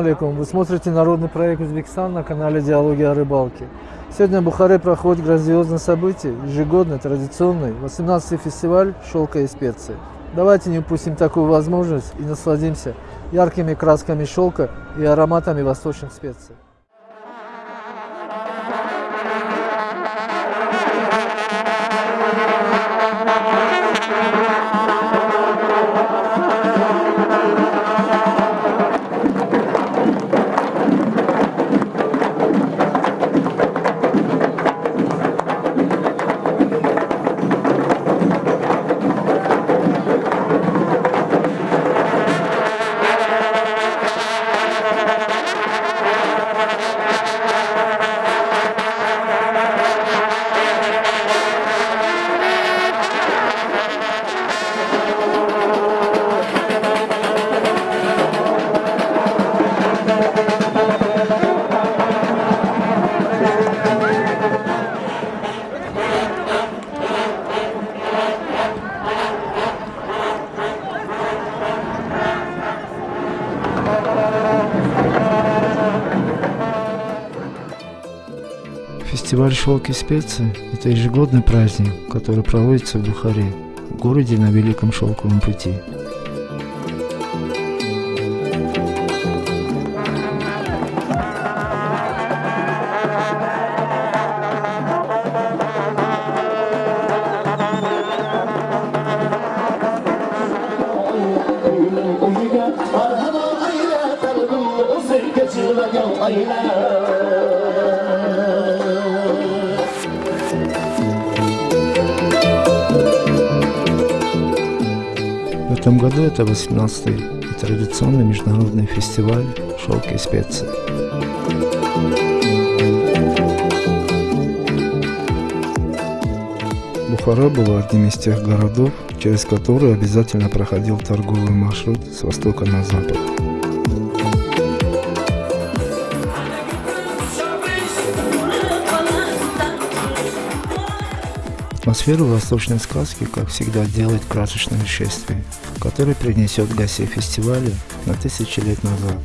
Алейкум. Вы смотрите народный проект Узбекистан на канале Диалоги о рыбалке. Сегодня в Бухаре проходит грандиозное событие, ежегодный, традиционный, 18-й фестиваль шелка и специй. Давайте не упустим такую возможность и насладимся яркими красками шелка и ароматами восточных специй. «Шелк и специи» – это ежегодный праздник, который проводится в Бухаре, городе на Великом Шелковом пути. Это 18-й и традиционный международный фестиваль «Шелк и специи». Бухара была одним из тех городов, через которые обязательно проходил торговый маршрут с востока на запад. Атмосферу восточной сказки, как всегда, делает красочное шествие, которое принесет гостей фестиваля на тысячи лет назад,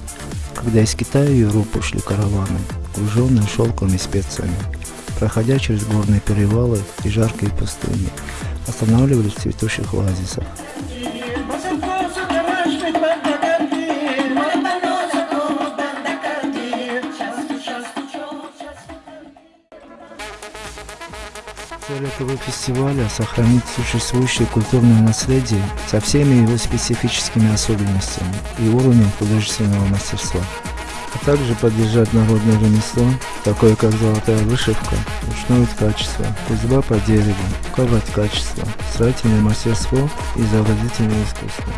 когда из Китая и Европы шли караваны, груженные шелком и специями, проходя через горные перевалы и жаркие пустыни, останавливались в цветущих оазисах. Цель этого фестиваля – сохранить существующее культурное наследие со всеми его специфическими особенностями и уровнем художественного мастерства, а также поддержать народное ремесло, такое как золотая вышивка, ручное качество, кузьба по дереву, ковать качество, строительное мастерство и изобразительное искусство.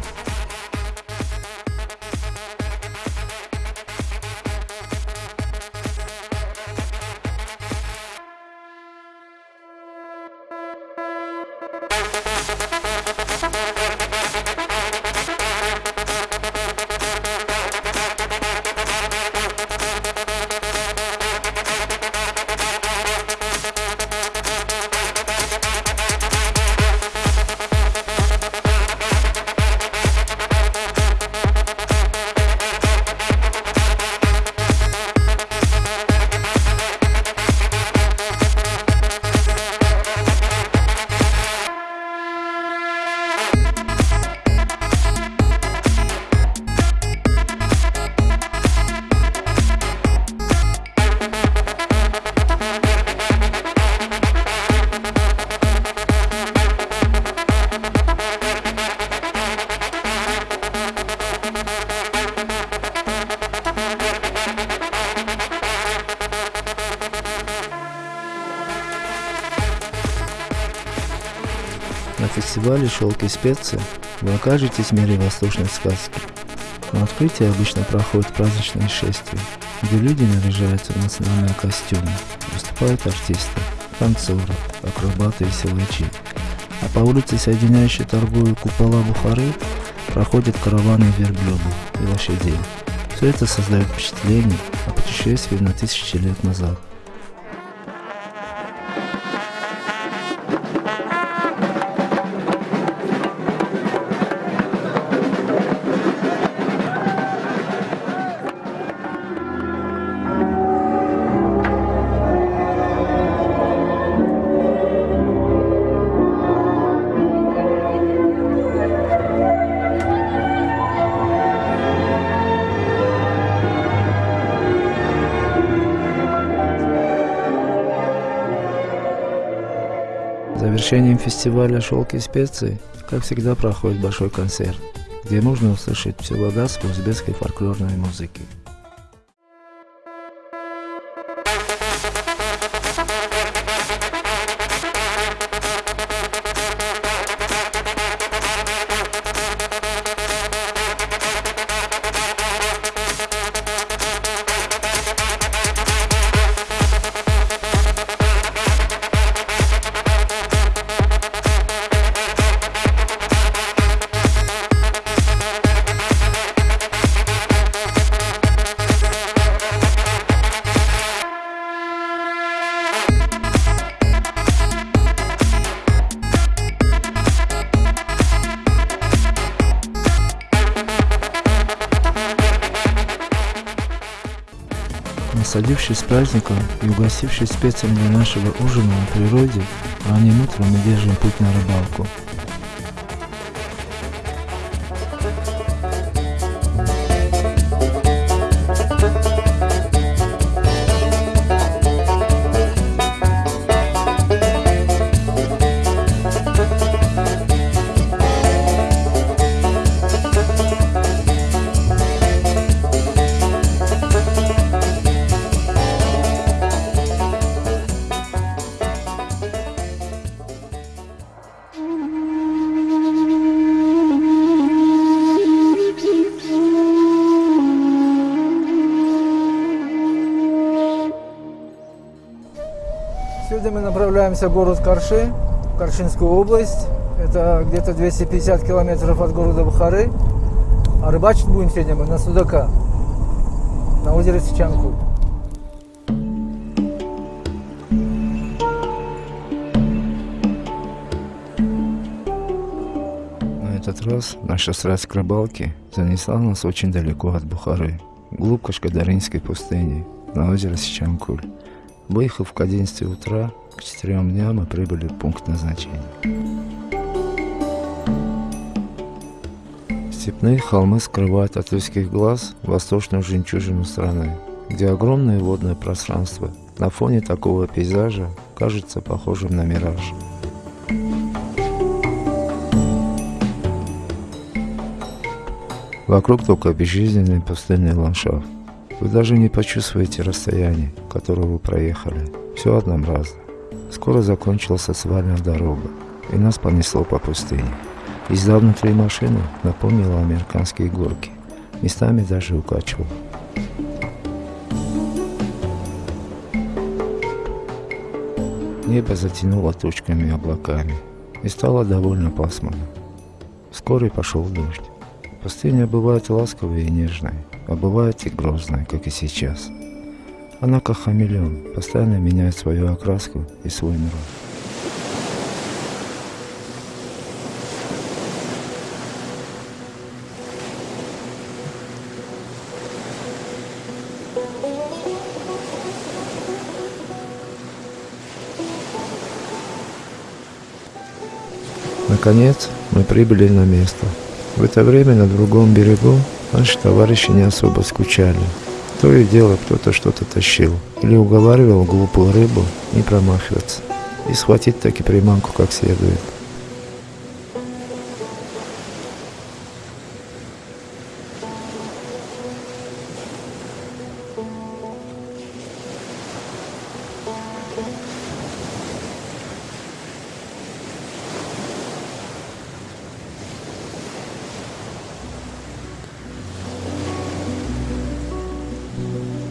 Фестивале «Шелк специи» вы окажетесь в мире восточной сказки. На открытии обычно проходит праздничное шествие, где люди наряжаются в национальные костюмы, выступают артисты, танцоры, акробаты и силачи. А по улице, соединяющей торговые купола Бухары, проходят караваны верблюдов и лошадей. Все это создает впечатление о путешествии на тысячи лет назад. Завершением фестиваля «Шелк и специи», как всегда, проходит большой концерт, где можно услышать всю богатство узбекской фольклорной музыки. Насладившись праздником и угостившись специями для нашего ужина на природе, ранним утром мы держим путь на рыбалку. Сегодня мы направляемся в город Карши, в Каршинскую область. Это где-то 250 километров от города Бухары. А рыбачить будем сегодня мы на Судака, на озере Сичанку. На этот раз наша страсть к рыбалке занесла нас очень далеко от Бухары, глубь Кашкадаринской пустыни, на озеро Сичанкуль. Выехав к 11 утра, к 4 дням мы прибыли в пункт назначения. Степные холмы скрывают от людских глаз восточную жемчужину страны, где огромное водное пространство на фоне такого пейзажа кажется похожим на мираж. Вокруг только безжизненный пустынный ландшафт. Вы даже не почувствуете расстояние, которое вы проехали. Все однообразно. Скоро закончилась асфальтная дорога, и нас понесло по пустыне. Езда внутри машины напомнила американские горки. Местами даже укачивала. Небо затянуло тучками и облаками, и стало довольно пасмурно. Вскоре пошел дождь. Пустыня бывает ласковой и нежной, а бывает и грозной, как и сейчас. Она как хамелеон, постоянно меняет свою окраску и свой нрав. Наконец, мы прибыли на место. В это время на другом берегу наши товарищи не особо скучали. То и дело кто-то что-то тащил или уговаривал глупую рыбу не промахиваться и схватить таки приманку как следует.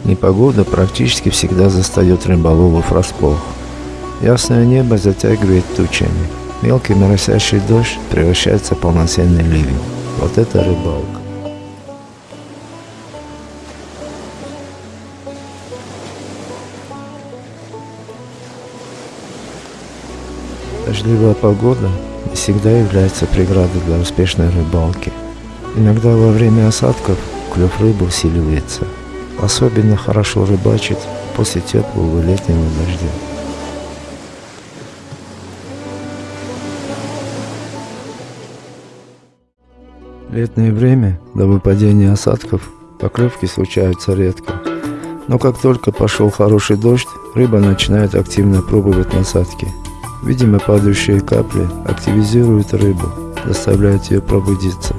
Непогода практически всегда застает рыболовов врасплох. Ясное небо затягивает тучами. Мелкий моросящий дождь превращается в полноценный ливень. Вот это рыбалка. Дождливая погода не всегда является преградой для успешной рыбалки. Иногда во время осадков клев рыбы усиливается – Особенно хорошо рыбачить после теплого летнего дождя. Летнее время, до выпадения осадков, поклевки случаются редко. Но как только пошел хороший дождь, рыба начинает активно пробовать насадки. Видимо, падающие капли активизируют рыбу, заставляют ее пробудиться.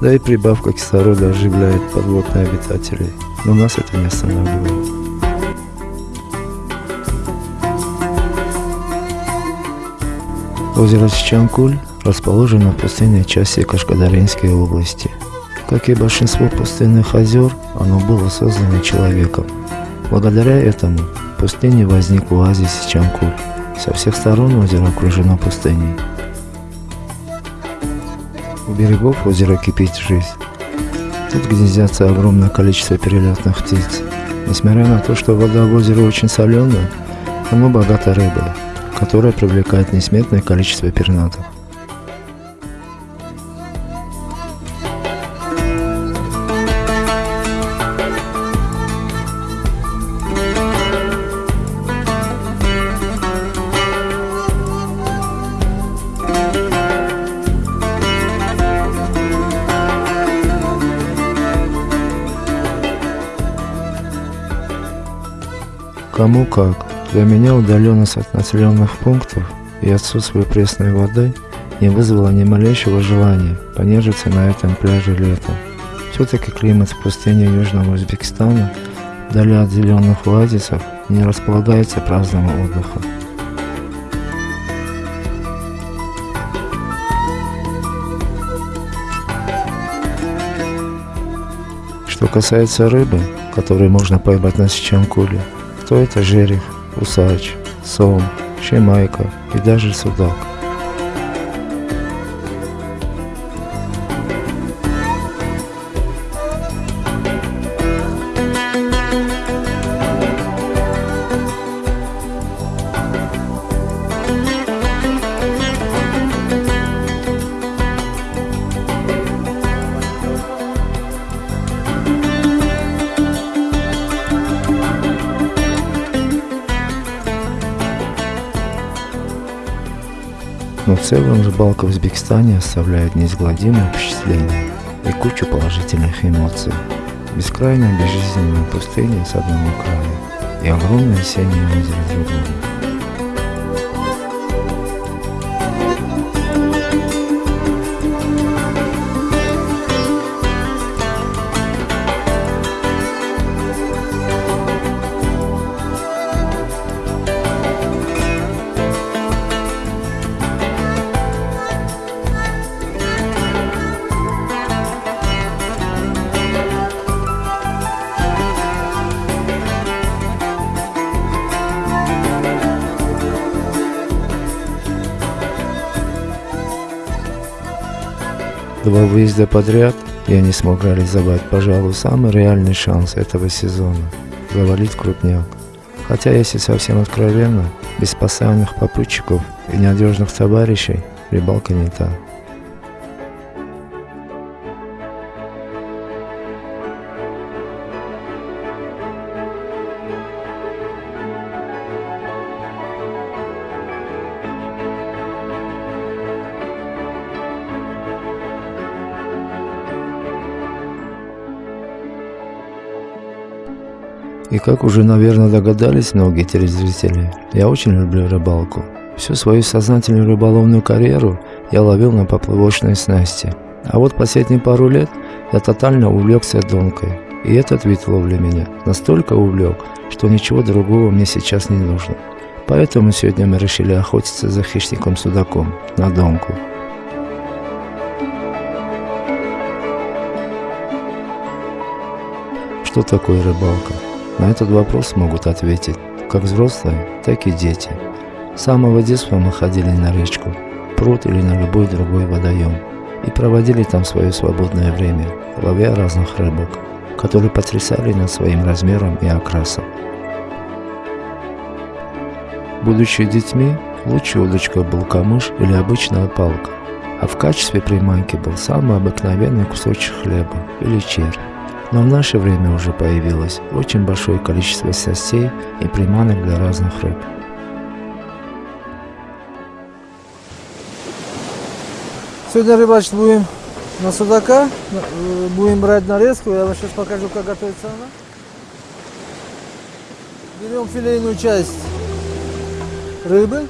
Да и прибавка кислорода оживляет подводных обитателей. Но нас это не останавливает. Озеро Чанкуль расположено в пустынной части Кашкадаринской области. Как и большинство пустынных озер, оно было создано человеком. Благодаря этому в пустыне возник оазис Чанкуль. Со всех сторон озеро окружено пустыней. У берегов озера кипит жизнь. Тут гнездятся огромное количество перелетных птиц. Несмотря на то, что вода в озере очень соленая, оно богато рыбой которая привлекает несметное количество пернатых. Кому как. Для меня удаленность от населенных пунктов и отсутствие пресной воды не вызвало ни малейшего желания понежиться на этом пляже летом. Все-таки климат в пустыне Южного Узбекистана, вдали от зеленых оазисов, не располагается праздному отдыху. Что касается рыбы, которую можно поймать на Сичанкуле, то это жерех, усач, сом, шемайка и даже судак. Целом рыбалка в Узбекистане оставляет неизгладимое впечатление и кучу положительных эмоций. Бескрайняя безжизненная пустыня с одного края и огромное осеннее озеро другого. Два выезда подряд я не смог реализовать, пожалуй, самый реальный шанс этого сезона – завалить крупняк. Хотя, если совсем откровенно, без постоянных попутчиков и надежных товарищей рыбалка не та. Как уже, наверное, догадались многие телезрители, я очень люблю рыбалку. Всю свою сознательную рыболовную карьеру я ловил на поплавочной снасти. А вот последние пару лет я тотально увлекся донкой. И этот вид ловли меня настолько увлек, что ничего другого мне сейчас не нужно. Поэтому сегодня мы решили охотиться за хищником-судаком на донку. Что такое рыбалка? На этот вопрос могут ответить как взрослые, так и дети. С самого детства мы ходили на речку, пруд или на любой другой водоем и проводили там свое свободное время, ловя разных рыбок, которые потрясали нас своим размером и окрасом. Будучи детьми, лучшей удочкой был камыш или обычная палка, а в качестве приманки был самый обыкновенный кусочек хлеба или червь. Но в наше время уже появилось очень большое количество снастей и приманок для разных рыб. Сегодня рыбачить будем на судака, э, будем брать нарезку, я вам сейчас покажу, как готовится она. Берем филейную часть рыбы,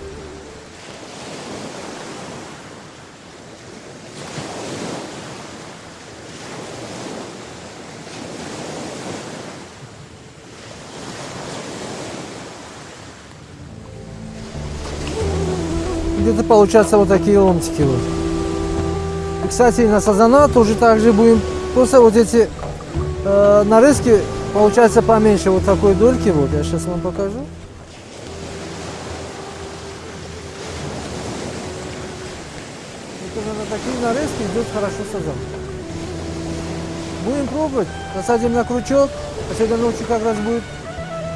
где-то получаться вот такие ломтики вот. И, кстати, на сазана тоже так же будем. Просто вот эти э, нарезки получается поменьше вот такой дольки. Вот я сейчас вам покажу. Вот на такие нарезки идет хорошо сазан. Будем пробовать. Насадим на крючок. А сегодня ночью как раз будет.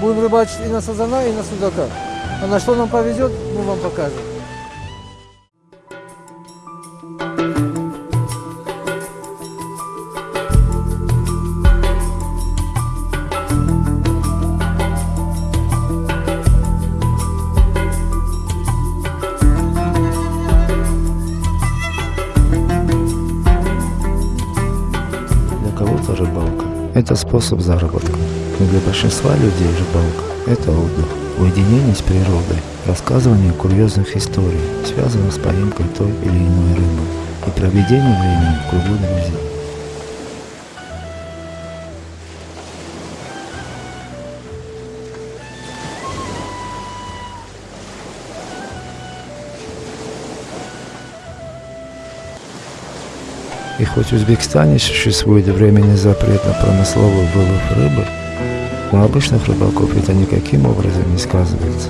Будем рыбачить и на сазана, и на судака. А на что нам повезет, мы вам покажем. Это способ заработка, но для большинства людей рыбалка – это отдых, уединение с природой, рассказывание курьезных историй, связанных с поимкой той или иной рыбы, и проведение времени в кругу друзей. И хоть в Узбекистане существует временный запрет на промысловый вылов рыбы, на обычных рыбаков это никаким образом не сказывается.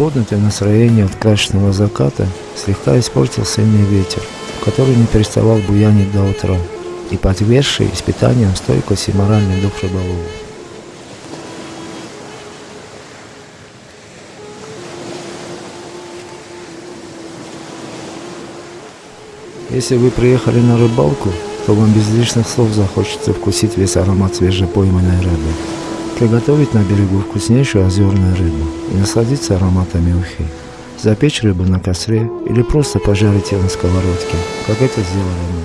И приподнятое настроение от красочного заката слегка испортил сильный ветер, который не переставал буянить до утра и подвергший испытаниям стойкость и моральный дух рыболова. Если вы приехали на рыбалку, то вам без лишних слов захочется вкусить весь аромат свежепойманной рыбы, приготовить на берегу вкуснейшую озерную рыбу и насладиться ароматами ухи, запечь рыбу на костре или просто пожарить ее на сковородке, как это сделали мы.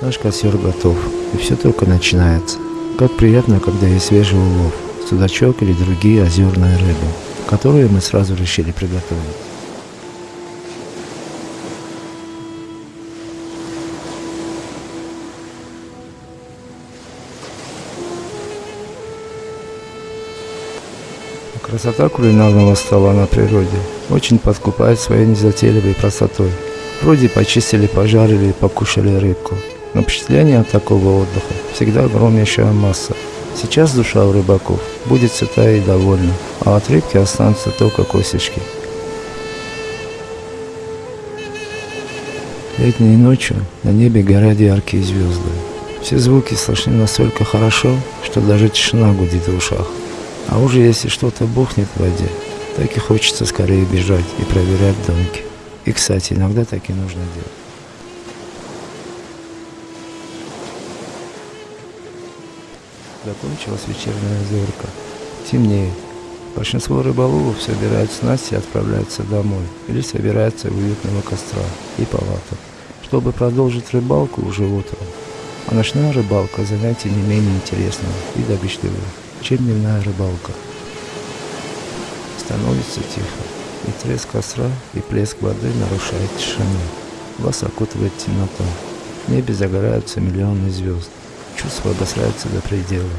Наш костер готов, и все только начинается. Как приятно, когда есть свежий улов, судачок или другие озерные рыбы, которые мы сразу решили приготовить. Красота кулинарного стола на природе очень подкупает своей незатейливой простотой. Вроде почистили, пожарили и покушали рыбку. Но впечатление от такого отдыха всегда огромнейшая масса. Сейчас душа у рыбаков будет сытая и довольна, а от рыбки останутся только косточки. Летней ночью на небе горят яркие звезды. Все звуки слышны настолько хорошо, что даже тишина гудит в ушах. А уже если что-то бухнет в воде, так и хочется скорее бежать и проверять домики. И, кстати, иногда так и нужно делать. Закончилась вечерняя зорка. Темнеет. Большинство рыболовов собирают снасти и отправляются домой или собираются у уютного костра и палаток, чтобы продолжить рыбалку уже утром. А ночная рыбалка – занятие не менее интересное и добычливое, чем дневная рыбалка. Становится тихо, и треск костра и плеск воды нарушает тишину. Вас окутывает темнота. В небе загораются миллионы звезд. Чувства обосряются до предела.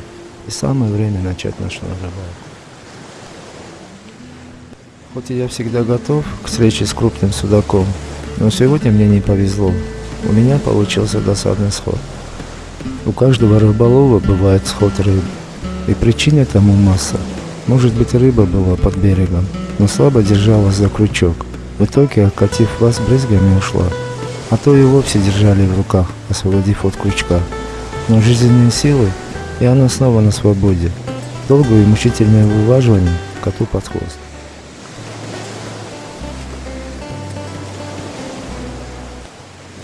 И самое время начать ночную рыбалку. Хоть и я всегда готов к встрече с крупным судаком, но сегодня мне не повезло. У меня получился досадный сход. У каждого рыболова бывает сход рыб. И причин этому масса. Может быть рыба была под берегом, но слабо держалась за крючок. В итоге, окатив вас брызгами, ушла. А то и вовсе держали в руках, освободив от крючка. Но жизненные силы, и она снова на свободе. Долгое и мучительное вываживание коту под хвост.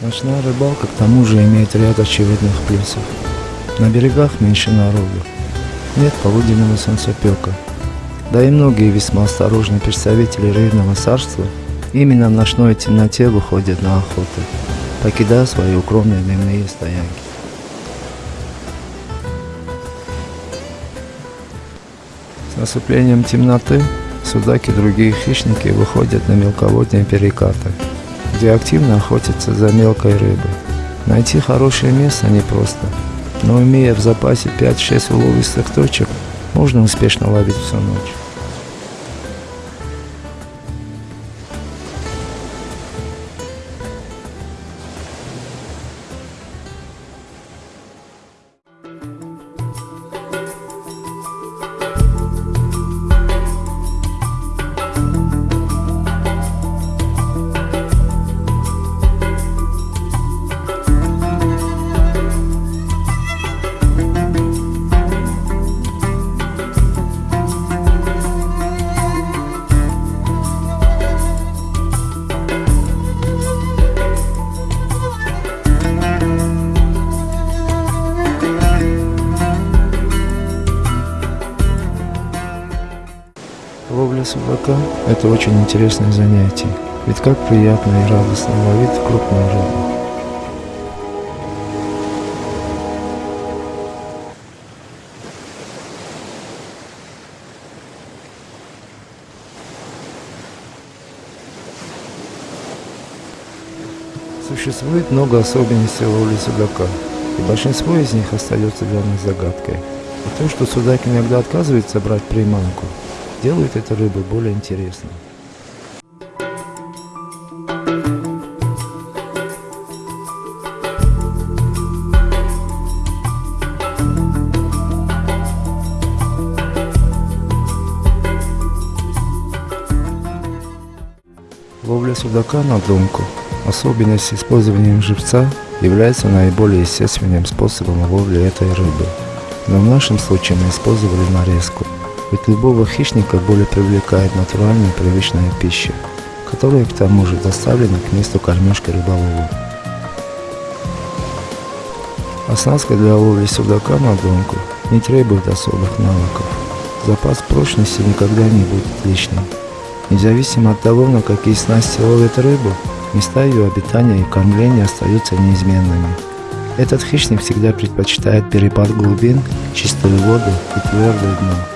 Ночная рыбалка к тому же имеет ряд очевидных плюсов. На берегах меньше народу. Нет полуденного солнцепека. Да и многие весьма осторожные представители рыбного царства именно в ночной темноте выходят на охоту, покидая свои укромные дневные стоянки. С наступлением темноты судаки и другие хищники выходят на мелководные перекаты – где активно охотятся за мелкой рыбой. Найти хорошее место непросто, но имея в запасе 5-6 уловистых точек, можно успешно ловить всю ночь. Судака – это очень интересное занятие, ведь как приятно и радостно ловить крупную рыбу. Существует много особенностей ловли судака, и большинство из них остается для нас загадкой. И то, что судак иногда отказывается брать приманку, делают эту рыбу более интересной. Ловля судака на донку, особенность с использованием живца, является наиболее естественным способом ловли этой рыбы. Но в нашем случае мы использовали нарезку. Ведь любого хищника более привлекает натуральная привычная пища, которая к тому же доставлена к месту кормежки рыболову. Оснастка для ловли судака на донку не требует особых навыков. Запас прочности никогда не будет лишним. Независимо от того, на какие снасти ловят рыбу, места ее обитания и кормления остаются неизменными. Этот хищник всегда предпочитает перепад глубин, чистую воду и твердое дно.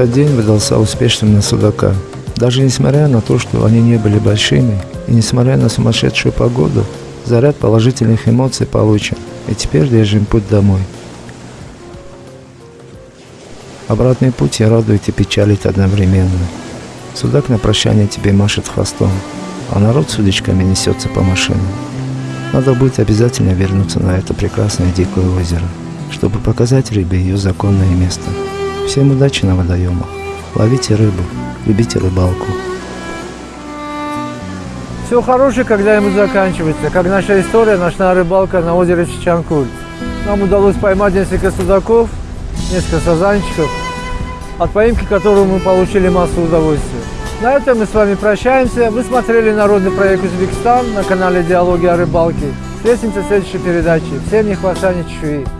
Этот день выдался успешным на судака. Даже несмотря на то, что они не были большими, и несмотря на сумасшедшую погоду, заряд положительных эмоций получен, и теперь держим путь домой. Обратный путь и радует и печалит одновременно. Судак на прощание тебе машет хвостом, а народ с удочками несется по машинам. Надо будет обязательно вернуться на это прекрасное дикое озеро, чтобы показать рыбе ее законное место. Всем удачи на водоемах. Ловите рыбу, любите рыбалку. Все хорошее когда-нибудь заканчивается, как наша история «Ночная рыбалка на озере Чичанкуль». Нам удалось поймать несколько судаков, несколько сазанчиков. от поимки которого мы получили массу удовольствия. На этом мы с вами прощаемся. Вы смотрели народный проект Узбекистан на канале Диалоги о рыбалке. Встретимся в следующей передаче. Всем ни хвоста, чешуи.